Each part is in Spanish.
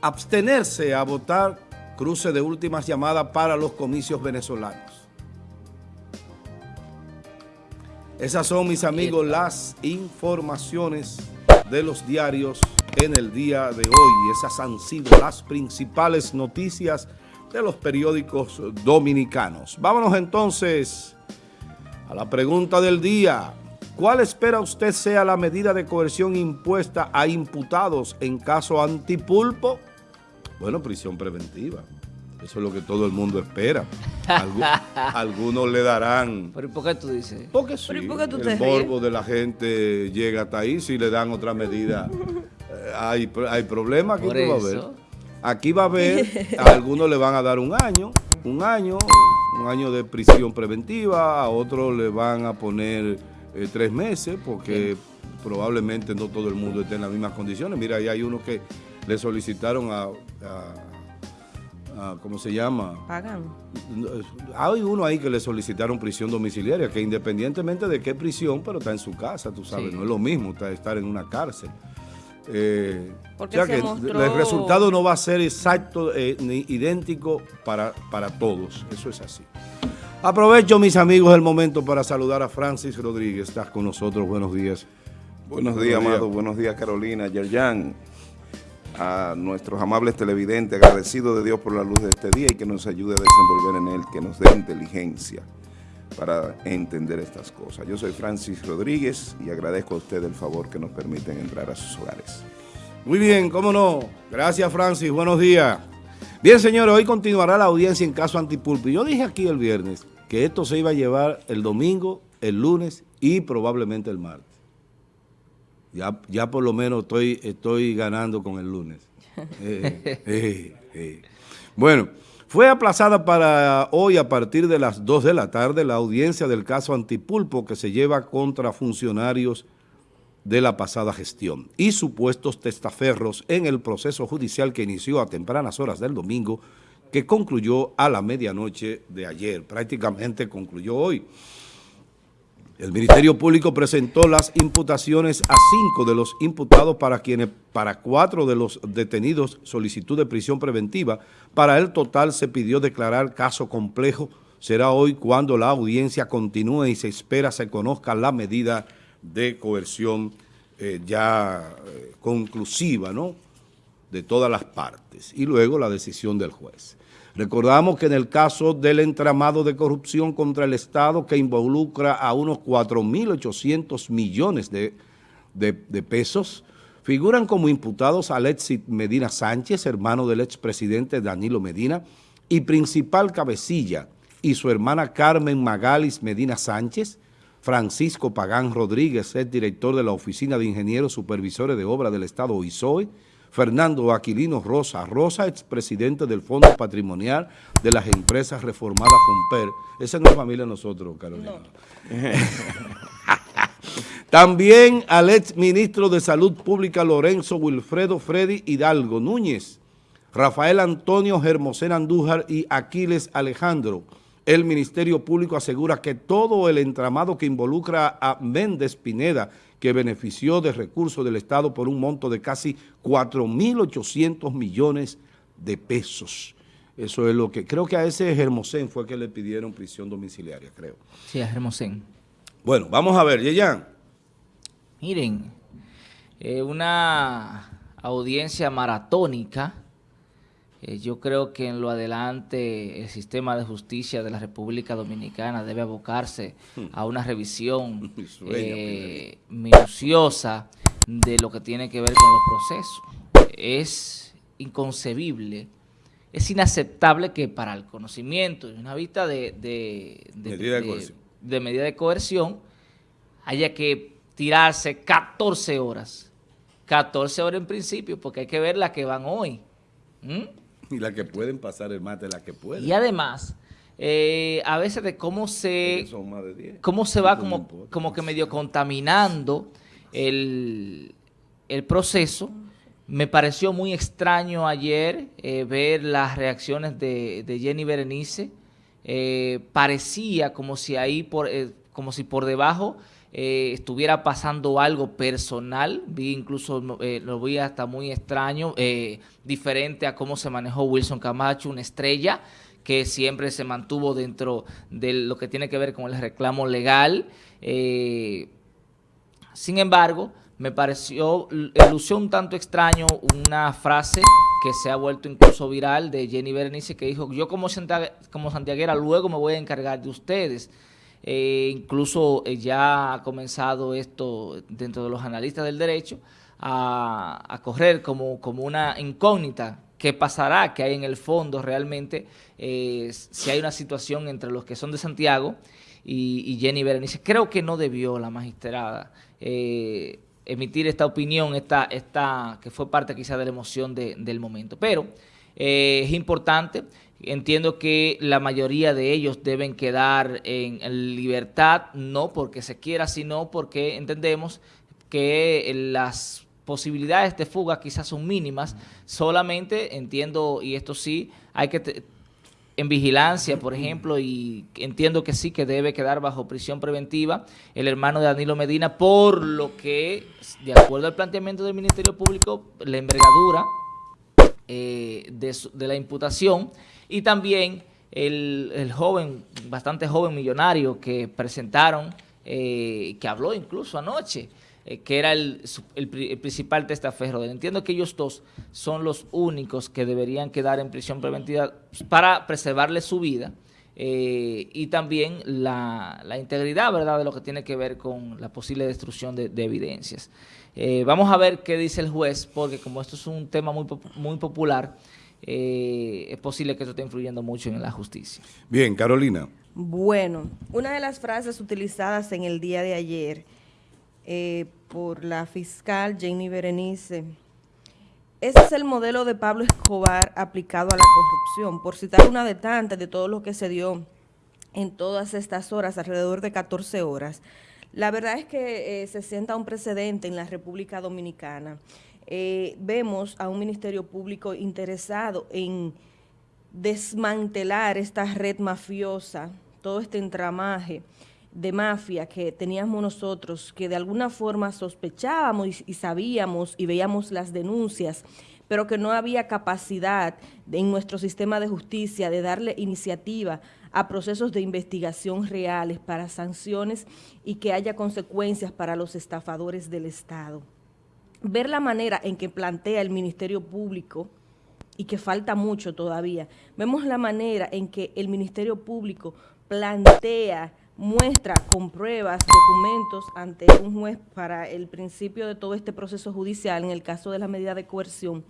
abstenerse a votar cruce de últimas llamadas para los comicios venezolanos. Esas son, mis amigos, las informaciones de los diarios en el día de hoy. Esas han sido las principales noticias de los periódicos dominicanos. Vámonos entonces a la pregunta del día. ¿Cuál espera usted sea la medida de coerción impuesta a imputados en caso antipulpo? Bueno, prisión preventiva. Eso es lo que todo el mundo espera. algunos le darán... ¿Pero por qué tú dices? Porque sí, el morbo de la gente llega hasta ahí. Si le dan otra medida, eh, hay, hay problemas. Aquí va a haber. Aquí va a haber, a algunos le van a dar un año, un año, un año de prisión preventiva, a otros le van a poner eh, tres meses, porque probablemente no todo el mundo esté en las mismas condiciones. Mira, ahí hay uno que le solicitaron a, ¿cómo se llama? Pagan. Hay uno ahí que le solicitaron prisión domiciliaria, que independientemente de qué prisión, pero está en su casa, tú sabes, no es lo mismo estar en una cárcel. Eh, Porque que el resultado no va a ser exacto eh, ni idéntico para, para todos, eso es así. Aprovecho, mis amigos, el momento para saludar a Francis Rodríguez. Estás con nosotros. Buenos días. Buenos días, Amado. Buenos días, Carolina. Yerjan, a nuestros amables televidentes, agradecidos de Dios por la luz de este día y que nos ayude a desenvolver en él, que nos dé inteligencia para entender estas cosas. Yo soy Francis Rodríguez y agradezco a usted el favor que nos permiten entrar a sus hogares. Muy bien, cómo no. Gracias, Francis. Buenos días. Bien, señores, hoy continuará la audiencia en caso Antipulpo. Yo dije aquí el viernes que esto se iba a llevar el domingo, el lunes y probablemente el martes. Ya, ya por lo menos estoy, estoy ganando con el lunes. Eh, eh, eh. Bueno, fue aplazada para hoy a partir de las 2 de la tarde la audiencia del caso Antipulpo que se lleva contra funcionarios de la pasada gestión y supuestos testaferros en el proceso judicial que inició a tempranas horas del domingo que concluyó a la medianoche de ayer, prácticamente concluyó hoy. El Ministerio Público presentó las imputaciones a cinco de los imputados para quienes, para cuatro de los detenidos solicitud de prisión preventiva. Para el total se pidió declarar caso complejo. Será hoy cuando la audiencia continúe y se espera se conozca la medida de coerción eh, ya eh, conclusiva, ¿no?, de todas las partes. Y luego la decisión del juez. Recordamos que en el caso del entramado de corrupción contra el Estado que involucra a unos 4.800 millones de, pesos, figuran como imputados Alexis Medina Sánchez, hermano del expresidente Danilo Medina, y principal cabecilla, y su hermana Carmen Magalis Medina Sánchez, Francisco Pagán Rodríguez, es director de la Oficina de Ingenieros Supervisores de Obra del Estado OISOE, Fernando Aquilino Rosa Rosa, expresidente del Fondo Patrimonial de las Empresas Reformadas FUNPER. Esa no es familia de nosotros, Carolina. También al ex ministro de Salud Pública Lorenzo Wilfredo Freddy Hidalgo Núñez, Rafael Antonio Germosén Andújar y Aquiles Alejandro. El Ministerio Público asegura que todo el entramado que involucra a Méndez Pineda que benefició de recursos del Estado por un monto de casi 4.800 millones de pesos. Eso es lo que... Creo que a ese Hermosén fue que le pidieron prisión domiciliaria, creo. Sí, a Hermosén. Bueno, vamos a ver, Yeyan. Miren, eh, una audiencia maratónica eh, yo creo que en lo adelante el sistema de justicia de la República Dominicana debe abocarse hmm. a una revisión eh, minuciosa de lo que tiene que ver con los procesos. Es inconcebible, es inaceptable que para el conocimiento y una vista de, de, medida de, de, medida de coerción haya que tirarse 14 horas. 14 horas en principio, porque hay que ver las que van hoy. Y las que pueden pasar el mate, las que pueden. Y además, eh, a veces de cómo se, cómo se va como, como que medio contaminando el, proceso. Me pareció muy extraño ayer eh, ver las reacciones de, Jenny Berenice. Eh, parecía como si ahí, por, como si por debajo eh, estuviera pasando algo personal, vi incluso, eh, lo vi hasta muy extraño, eh, diferente a cómo se manejó Wilson Camacho, una estrella que siempre se mantuvo dentro de lo que tiene que ver con el reclamo legal. sin embargo, me pareció, lució un tanto extraño una frase que se ha vuelto incluso viral de Jenny Berenice que dijo, yo como, como santiaguera luego me voy a encargar de ustedes. Eh, incluso eh, ya ha comenzado esto dentro de los analistas del derecho a, correr como, como una incógnita. ¿Qué pasará? ¿Qué hay en el fondo realmente? Eh, si hay una situación entre los que son de Santiago y, Jenny Berenice. Creo que no debió la magistrada emitir esta opinión, esta, esta, que fue parte quizá de la emoción del momento. Pero es importante Entiendo que la mayoría de ellos deben quedar en, libertad, no porque se quiera, sino porque entendemos que las posibilidades de fuga quizás son mínimas. Solamente entiendo, y esto sí, hay que en vigilancia, por ejemplo, y entiendo que sí, que debe quedar bajo prisión preventiva el hermano de Danilo Medina, por lo que, de acuerdo al planteamiento del Ministerio Público, la envergadura eh, de la imputación y también el, joven, bastante joven millonario que presentaron, eh, que habló incluso anoche, eh, que era el, principal testaferro. Entiendo que ellos dos son los únicos que deberían quedar en prisión preventiva para preservarle su vida eh, y también la, integridad ¿verdad? de lo que tiene que ver con la posible destrucción de, evidencias. vamos a ver qué dice el juez, porque como esto es un tema muy, muy popular, eh, es posible que eso esté influyendo mucho en la justicia. Bien, Carolina. Bueno, una de las frases utilizadas en el día de ayer eh, por la fiscal Jenny Berenice, ese es el modelo de Pablo Escobar aplicado a la corrupción, por citar una de tantas de todo lo que se dio en todas estas horas, alrededor de 14 horas. La verdad es que eh, se sienta un precedente en la República Dominicana. Eh, vemos a un Ministerio Público interesado en desmantelar esta red mafiosa, todo este entramaje de mafia que teníamos nosotros, que de alguna forma sospechábamos y, sabíamos y veíamos las denuncias, pero que no había capacidad en nuestro sistema de justicia de darle iniciativa a procesos de investigación reales para sanciones y que haya consecuencias para los estafadores del Estado ver la manera en que plantea el Ministerio Público, y que falta mucho todavía, vemos la manera en que el Ministerio Público plantea, muestra con pruebas, documentos ante un juez para el principio de todo este proceso judicial, en el caso de la medida de coerción,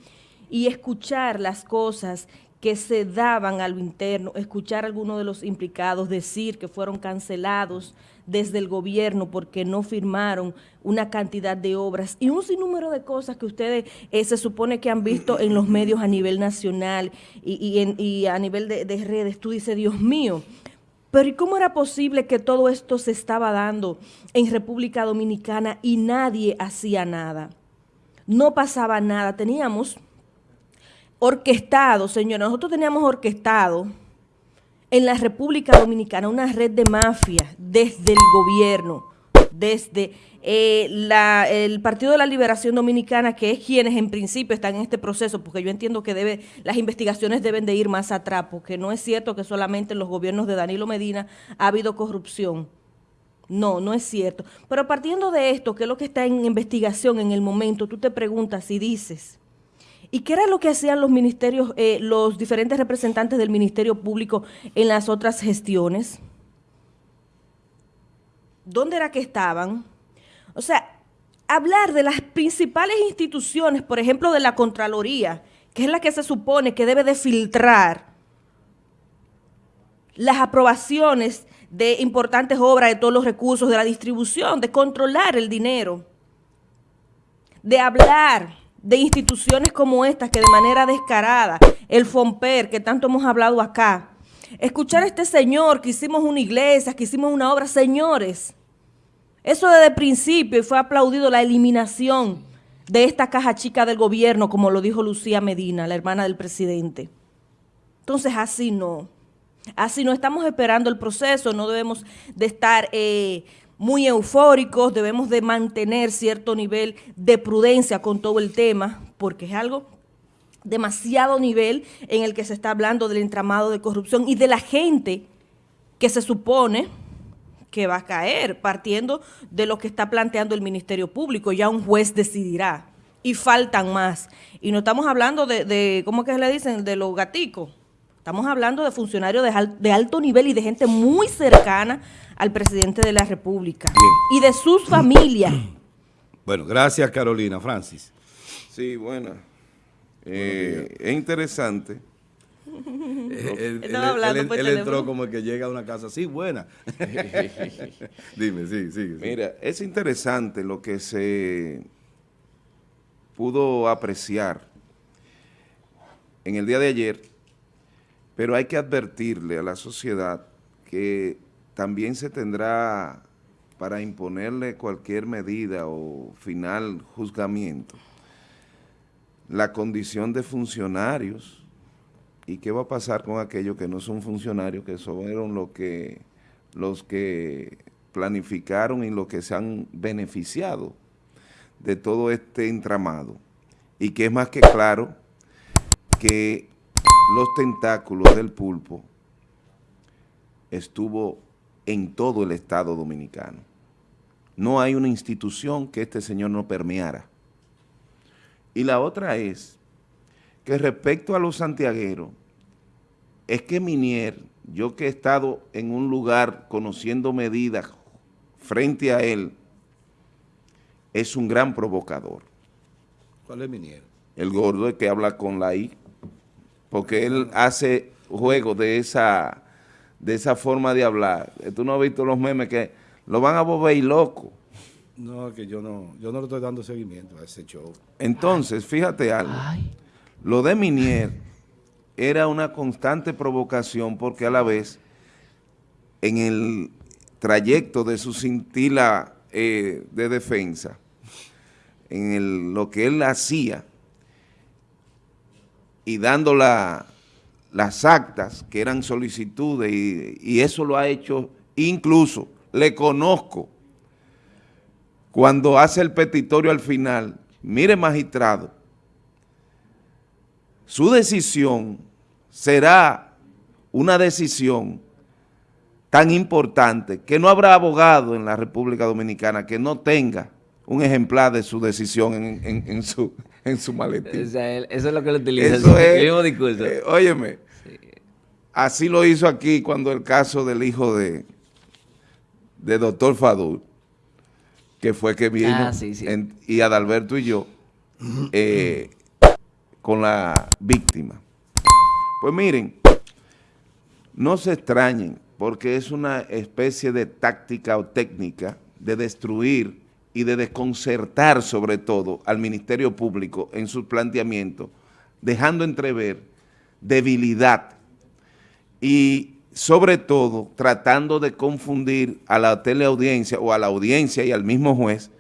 y escuchar las cosas que se daban a lo interno, escuchar a algunos de los implicados decir que fueron cancelados desde el gobierno porque no firmaron una cantidad de obras y un sinnúmero de cosas que ustedes eh, se supone que han visto en los medios a nivel nacional y, a nivel de, de redes. Tú dices, Dios mío, pero ¿y cómo era posible que todo esto se estaba dando en República Dominicana y nadie hacía nada? No pasaba nada, teníamos orquestado, señores, nosotros teníamos orquestado en la República Dominicana una red de mafia desde el gobierno, desde eh, el Partido de la Liberación Dominicana, que es quienes en principio están en este proceso, porque yo entiendo que las investigaciones deben de ir más atrás, porque no es cierto que solamente en los gobiernos de Danilo Medina ha habido corrupción. No, no es cierto. Pero partiendo de esto, que es lo que está en investigación en el momento, tú te preguntas y dices, ¿Y qué era lo que hacían los ministerios, eh, los diferentes representantes del Ministerio Público en las otras gestiones? ¿Dónde era que estaban? O sea, hablar de las principales instituciones, por ejemplo, de la Contraloría, que es la que se supone que debe de filtrar las aprobaciones de importantes obras, de todos los recursos, de la distribución, de controlar el dinero, de hablar de instituciones como estas que de manera descarada, el FOMPER, que tanto hemos hablado acá, escuchar a este señor que hicimos una iglesia, que hicimos una obra, señores, eso desde el principio fue aplaudido la eliminación de esta caja chica del gobierno, como lo dijo Lucía Medina, la hermana del presidente. Entonces, así no. Así no estamos esperando el proceso, no debemos de estar... Eh, muy eufóricos, debemos de mantener cierto nivel de prudencia con todo el tema, porque es algo demasiado nivel en el que se está hablando del entramado de corrupción y de la gente que se supone que va a caer, partiendo de lo que está planteando el Ministerio Público. Ya un juez decidirá. Y faltan más. Y no estamos hablando de, de ¿cómo que le dicen? De los gaticos. Estamos hablando de funcionarios de, alto nivel y de gente muy cercana al presidente de la República. Y de sus familias. Bueno, gracias Carolina. Francis. Sí, bueno. Eh, es interesante. él, entró como el que llega a una casa así, buena. Dime, sí, sí, Mira, es interesante lo que se pudo apreciar en el día de ayer, pero hay que advertirle a la sociedad que también se tendrá para imponerle cualquier medida o final juzgamiento la condición de funcionarios y qué va a pasar con aquellos que no son funcionarios, que son los que, los que planificaron y los que se han beneficiado de todo este entramado. Y que es más que claro que los tentáculos del pulpo estuvo en todo el Estado Dominicano. No hay una institución que este señor no permeara. Y la otra es que respecto a los santiagueros, es que Minier, yo que he estado en un lugar conociendo medidas frente a él, es un gran provocador. ¿Cuál es Minier? El gordo que habla con la I, porque él hace juego de esa, de esa forma de hablar. Tú no has visto los memes que lo van a volver loco. No, que yo no, yo no le estoy dando seguimiento a ese show. Entonces, fíjate algo. Lo de Minier era una constante provocación porque a la vez, en el trayecto de su cintila eh, de defensa, en lo que él hacía y dando las actas que eran solicitudes y, y eso lo ha hecho incluso, le conozco, cuando hace el petitorio al final, mire magistrado, su decisión será una decisión tan importante que no habrá abogado en la República Dominicana que no tenga un ejemplar de su decisión en, su, en su maletín. eso es lo que le utiliza, eso el mismo discurso. Eh, óyeme, así lo hizo aquí cuando el caso del hijo de, de doctor Fadul que fue que vino, ah, y Adalberto y yo, eh, con la víctima. Pues miren, no se extrañen, porque es una especie de táctica o técnica de destruir y de desconcertar sobre todo al Ministerio Público en su planteamiento, dejando entrever debilidad y sobre todo tratando de confundir a la teleaudiencia o a la audiencia y al mismo juez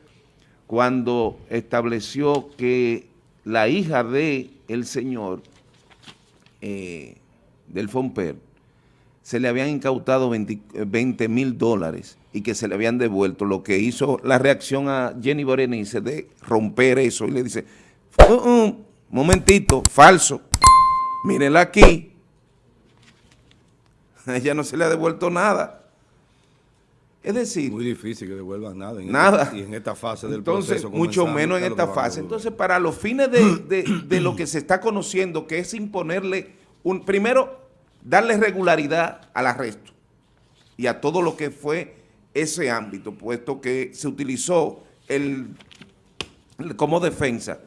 cuando estableció que la hija de el señor eh, del Fomper se le habían incautado 20 mil dólares y que se le habían devuelto, lo que hizo la reacción a Jenny Berenice de romper eso y le dice, uh, uh, momentito, falso, mírenla aquí, a ella no se le ha devuelto nada. Es decir... Muy difícil que devuelvan nada. En nada. y en esta fase del Entonces, mucho menos en esta fase. Entonces, para los fines de, lo que se está conociendo, que es imponerle, un primero, darle regularidad al arresto y a todo lo que fue ese ámbito, puesto que se utilizó el, como defensa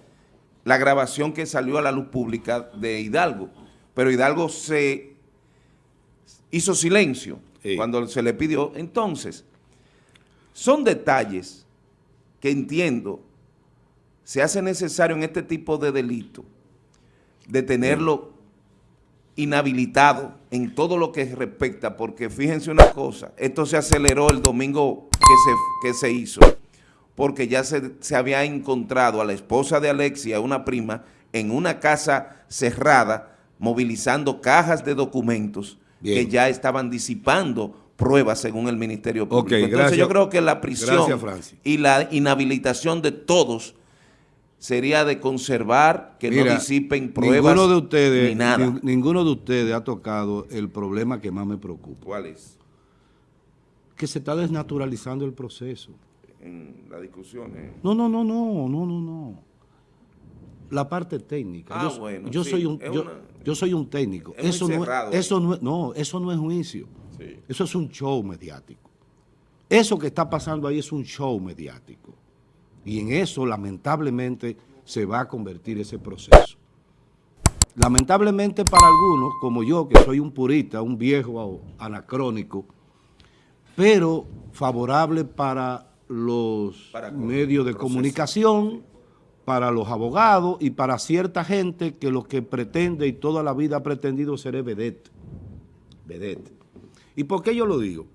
la grabación que salió a la luz pública de Hidalgo, pero Hidalgo se hizo silencio cuando se le pidió. Entonces, son detalles que entiendo se hace necesario en este tipo de delito de tenerlo inhabilitado en todo lo que respecta, porque fíjense una cosa, esto se aceleró el domingo que se, que se hizo, porque ya se, se había encontrado a la esposa de Alexia, una prima, en una casa cerrada, movilizando cajas de documentos que ya estaban disipando pruebas según el Ministerio Público. Entonces yo creo que la prisión y la inhabilitación de todos sería de conservar, que no disipen pruebas ninguno de ustedes, ni nada. ninguno de ustedes ha tocado el problema que más me preocupa. ¿Cuál es? Que se está desnaturalizando el proceso. En la discusión. No, no, no, no, no, no, no. La parte técnica. Ah, yo, bueno, yo soy un, yo, soy un técnico. eso, no, eso no, no, eso no es juicio. Eso es un show mediático. Eso que está pasando ahí es un show mediático. Y en eso, lamentablemente, se va a convertir ese proceso. Lamentablemente para algunos, como yo, que soy un purista, un viejo anacrónico, pero favorable para los medios de comunicación, para los abogados y para cierta gente que lo que pretende y toda la vida ha pretendido ser es vedette. vedette. ¿Y por qué yo lo digo?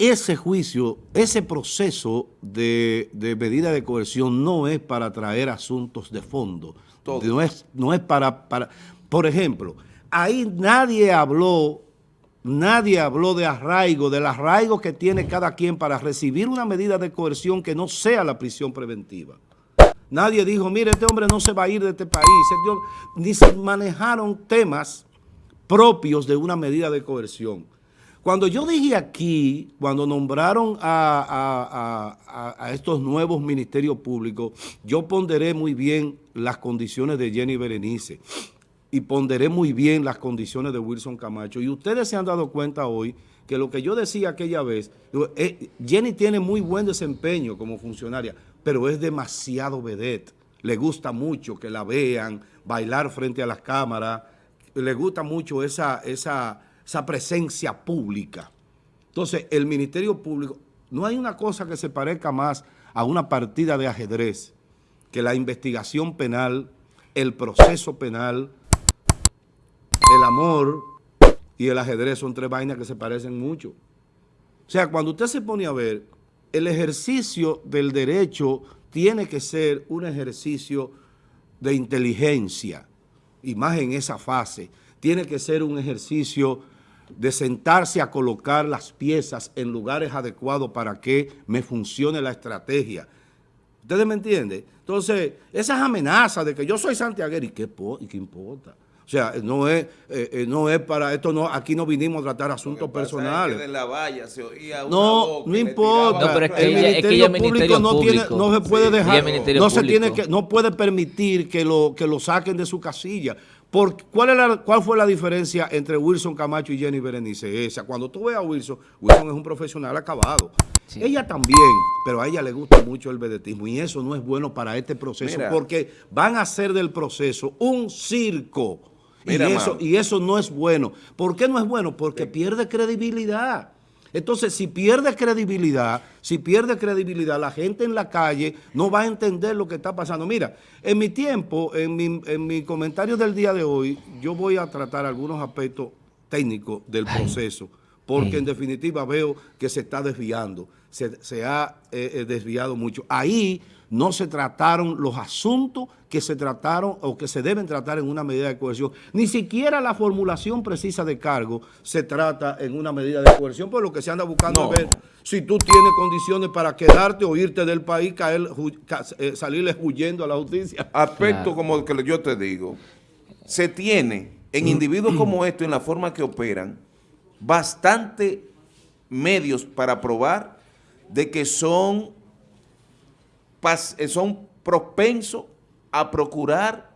Ese juicio, ese proceso de, medida de coerción no es para traer asuntos de fondo. No es, no es para, para... Por ejemplo, ahí nadie habló, nadie habló de arraigo, del arraigo que tiene cada quien para recibir una medida de coerción que no sea la prisión preventiva. Nadie dijo, mire, este hombre no se va a ir de este país. Ni se manejaron temas propios de una medida de coerción. Cuando yo dije aquí, cuando nombraron a, estos nuevos ministerios públicos, yo ponderé muy bien las condiciones de Jenny Berenice y ponderé muy bien las condiciones de Wilson Camacho. Y ustedes se han dado cuenta hoy que lo que yo decía aquella vez, eh, Jenny tiene muy buen desempeño como funcionaria, pero es demasiado vedette. Le gusta mucho que la vean, bailar frente a las cámaras, le gusta mucho esa... esa esa presencia pública. Entonces, el Ministerio Público, no hay una cosa que se parezca más a una partida de ajedrez que la investigación penal, el proceso penal, el amor y el ajedrez son tres vainas que se parecen mucho. O sea, cuando usted se pone a ver, el ejercicio del derecho tiene que ser un ejercicio de inteligencia, y más en esa fase, tiene que ser un ejercicio de sentarse a colocar las piezas en lugares adecuados para que me funcione la estrategia. ¿Ustedes me entienden? Entonces, esas amenazas de que yo soy santiaguero, ¿y qué, y qué importa? O sea, no es, eh, eh, no es para esto, no aquí no vinimos a tratar asuntos personales. no, no importa. No, pero es que el ministerio, público, no, tiene, no se puede dejar, no se tiene que, no puede permitir que lo, que lo saquen de su casilla. ¿Cuál, ¿Cuál fue la diferencia entre Wilson Camacho y Jenny Berenice? Esa, cuando tú ves a Wilson, Wilson es un profesional acabado. Ella también, pero a ella le gusta mucho el vedetismo y eso no es bueno para este proceso porque van a hacer del proceso un circo y, eso, y eso no es bueno. ¿Por qué no es bueno? Porque pierde credibilidad. Entonces, si pierde credibilidad, si pierde credibilidad, la gente en la calle no va a entender lo que está pasando. Mira, en mi tiempo, en mi, en comentario del día de hoy, yo voy a tratar algunos aspectos técnicos del proceso, porque en definitiva veo que se está desviando, se, ha eh, eh, desviado mucho. Ahí no se trataron los asuntos que se trataron o que se deben tratar en una medida de coerción. Ni siquiera la formulación precisa de cargo se trata en una medida de coerción, por lo que se anda buscando ver si tú tienes condiciones para quedarte o irte del país, caer, eh, salirle huyendo a la justicia. Aspecto como el que yo te digo, se tiene en individuos como estos, en la forma que operan, bastante medios para probar de que son son propensos a procurar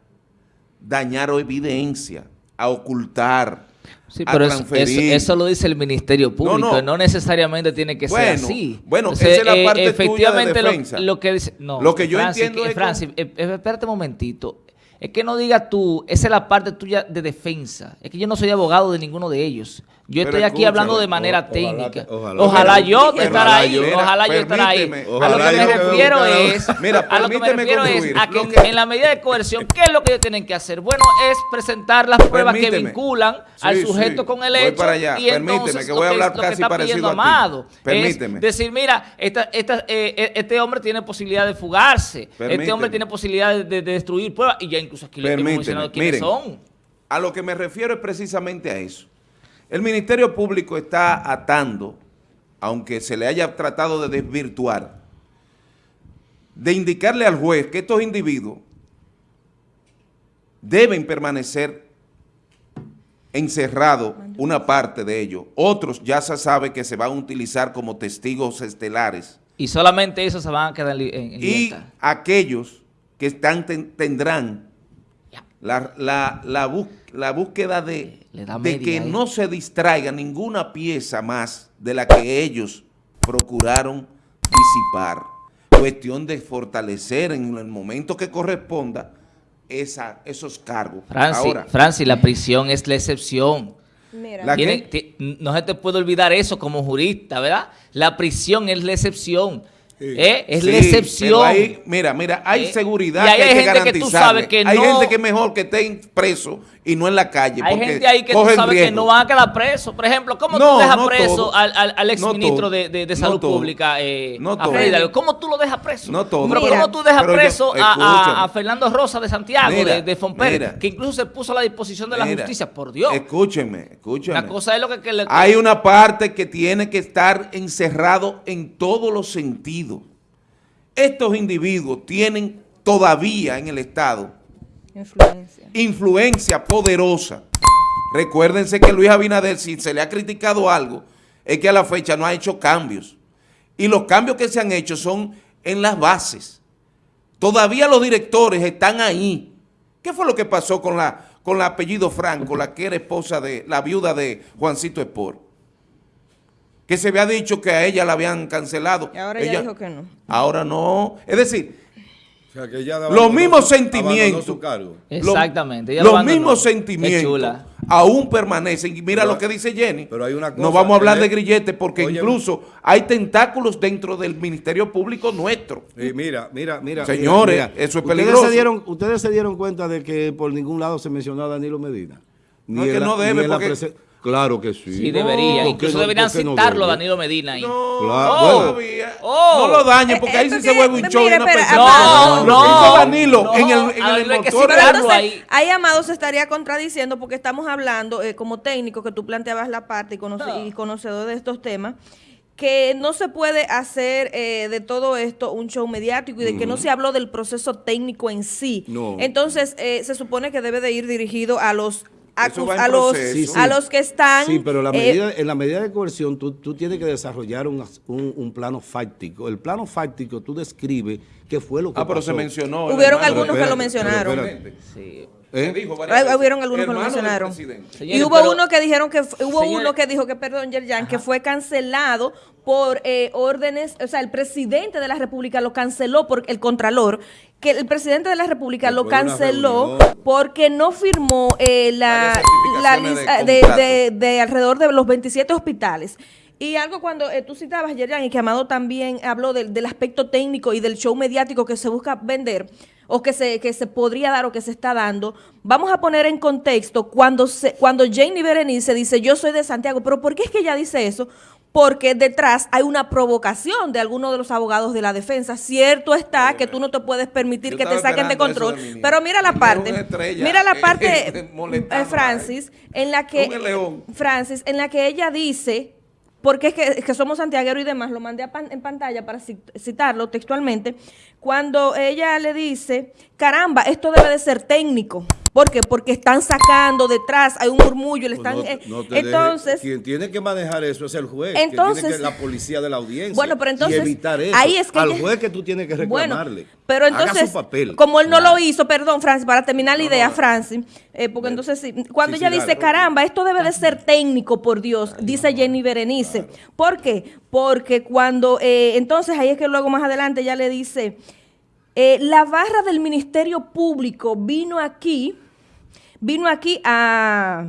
dañar evidencia, a ocultar, Sí, pero eso, lo dice el Ministerio Público, no, necesariamente tiene que ser así. Bueno, esa es la eh, parte efectivamente tuya de defensa. Lo, que dice, no, lo que yo entiendo es... Francis, eh, espérate un momentito. Es que no digas tú, esa es la parte tuya de defensa. Es que yo no soy abogado de ninguno de ellos. Yo estoy aquí hablando de manera técnica. Ojalá, yo estar ahí, ojalá yo estar ahí. A lo que me refiero es, a lo que me refiero es a que, en la medida de coerción, ¿qué es lo que ellos tienen que hacer? Bueno, es presentar las pruebas que vinculan al sujeto con el hecho. Y entonces, que voy a hablar casi parecido Amado, Permíteme. Es decir, mira, esta, esta, eh, eh, este hombre tiene posibilidad de fugarse, este hombre tiene posibilidad de, destruir pruebas, y ya incluso aquí le hemos mencionado quiénes son. A lo que me refiero es precisamente a eso El Ministerio Público está atando, aunque se le haya tratado de desvirtuar, de indicarle al juez que estos individuos deben permanecer encerrados una parte de ellos. Otros ya se sabe que se van a utilizar como testigos estelares. Y solamente esos se van a quedar en, Y aquellos que están tendrán la, la, búsqueda de, de que no se distraiga ninguna pieza más de la que ellos procuraron disipar. Cuestión de fortalecer en el momento que corresponda esa, esos cargos. Francis, la prisión es la excepción. no se te puede olvidar eso como jurista, ¿verdad? La prisión es la excepción. ¿Eh? Es la excepción. mira, mira, hay ¿Eh? seguridad hay que hay, gente que tú sabes que Hay gente que es mejor que esté preso y no en la calle. Hay gente ahí que tú sabes que no van a quedar presos. Por ejemplo, ¿cómo tú dejas preso al, al, al, exministro de, de, Salud Pública, eh, a ¿Cómo tú lo dejas preso? No todo. Pero ¿cómo tú dejas preso a, a, Fernando Rosa de Santiago, de, de Fomper, que incluso se puso a la disposición de la justicia? Por Dios. Escúcheme, escúcheme. La cosa es lo que... que le, hay una parte que tiene que estar encerrado en todos los sentidos. Estos individuos tienen todavía en el Estado influencia, influencia poderosa. Recuérdense que Luis Abinader, si se le ha criticado algo, es que a la fecha no ha hecho cambios. Y los cambios que se han hecho son en las bases. Todavía los directores están ahí. ¿Qué fue lo que pasó con la, con la apellido Franco, la que era esposa de, la viuda de Juancito Espor? que se había dicho que a ella la habían cancelado. Y ahora ella, dijo que no. Ahora no. Es decir, los mismos sentimientos. Exactamente. los mismos sentimientos aún permanecen. Y mira lo que dice Jenny. Pero hay una no vamos a hablar de grillete porque incluso hay tentáculos dentro del Ministerio Público nuestro. mira, mira, mira. Señores, eso es peligroso. Ustedes se, dieron, ustedes se dieron cuenta de que por ningún lado se mencionó a Danilo Medina. no es que no debe porque... Claro que sí. Sí, debería. Incluso deberían citarlo Danilo Medina ahí. No, claro. oh, no lo dañe porque ahí sí se vuelve un show y una persona. No, no. Danilo en el, en el motor. ahí. ahí, Amado, se estaría contradiciendo porque estamos hablando, eh, como técnico, que tú planteabas la parte y, conocedor de estos temas, que no se puede hacer eh, de todo esto un show mediático y de que no se habló del proceso técnico en sí. No. Entonces, eh, se supone que debe de ir dirigido a los a, los, a los que están... Sí, pero la eh, medida, en la medida de coerción tú, tú tienes que desarrollar un, un, plano fáctico. El plano fáctico tú describes qué fue lo que Ah, pero se mencionó. Hubieron algunos que lo mencionaron. Sí. ¿Eh? Hubieron algunos que lo mencionaron. Y hubo uno que dijeron que hubo uno que dijo que perdón Yerjan que fue cancelado por eh, órdenes, o sea, el presidente de la República lo canceló por el contralor, que el presidente de la República lo canceló porque no firmó eh, la, la lista de, de, alrededor de los 27 hospitales. Y algo cuando eh, tú citabas, Yerjan, y que Amado también habló del, aspecto técnico y del show mediático que se busca vender, o que se, que se podría dar o que se está dando, vamos a poner en contexto cuando, se, cuando Janie Berenice dice, yo soy de Santiago, pero ¿por qué es que ella dice eso? porque detrás hay una provocación de algunos de los abogados de la defensa. Cierto está que tú no te puedes permitir que te saquen de control, pero mira la parte, mira la parte, eh, Francis, en la que Francis, en la que ella dice porque es que, que, somos santiagueros y demás, lo mandé en pantalla para citarlo textualmente, cuando ella le dice, caramba, esto debe de ser técnico. ¿Por qué? Porque están sacando detrás, hay un murmullo, le pues están... Eh, entonces... quien tiene que manejar eso es el juez, entonces, la policía de la audiencia. Bueno, pero entonces... Y evitar eso. Ahí es que Al juez que tú tienes que reclamarle. Bueno, pero entonces, como él no lo hizo, perdón, Francis, para terminar la idea, Francis, eh, porque entonces, cuando ella dice, caramba, esto debe de ser técnico, por Dios, dice Jenny Berenice. ¿Por qué? Porque cuando, eh, entonces ahí es que luego más adelante ella le dice, la barra del Ministerio Público vino aquí vino aquí a,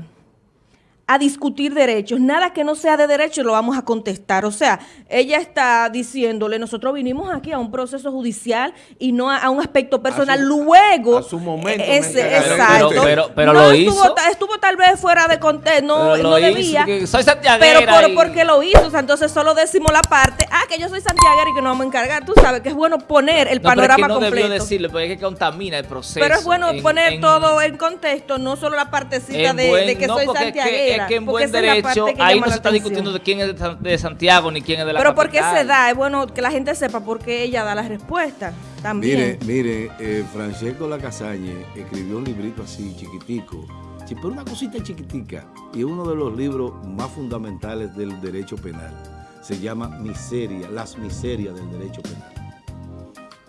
a discutir derechos. Nada que no sea de derecho lo vamos a contestar. O sea, ella está diciéndole, nosotros vinimos aquí a un proceso judicial y no a, un aspecto personal. Luego, a su momento. exacto. Pero, pero, lo estuvo, hizo. Estuvo tal vez fuera de contexto, no, no debía. soy pero por, porque lo hizo. O sea, entonces solo decimos la parte ah, que yo soy santiaguera y que nos vamos a encargar. Tú sabes que es bueno poner el No, pero es panorama que no completo. debió decirlo, porque es que contamina el proceso. Pero es bueno en- poner en- todo en contexto, no solo la partecita en de, buen- de que no, soy porque es que- santiaguera. Es que en buen derecho, ahí no se está discutiendo de quién es de San- de Santiago ni quién es de la Pero porque se da, es bueno que la gente sepa por qué ella da la respuesta también. Mire, mire, eh, Francesco Lacasagne escribió un librito así, chiquitico, pero una cosita chiquitica, y es uno de los libros más fundamentales del derecho penal. Se llama Miseria, las miserias del derecho penal.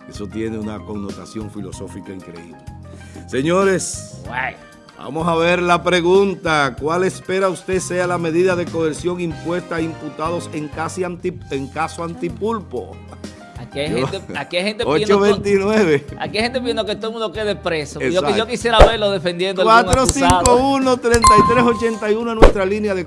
Eso tiene una connotación filosófica increíble. Señores, Guay. Vamos a ver la pregunta. ¿Cuál espera usted sea la medida de coerción impuesta a imputados en, casi anti- en caso antipulpo? Aquí hay gente, aquí hay gente pidiendo... to- 829. Aquí hay gente pidiendo que todo el mundo quede preso. Yo, quisiera verlo defendiendo a algún acusado. 451-3381 en nuestra línea de.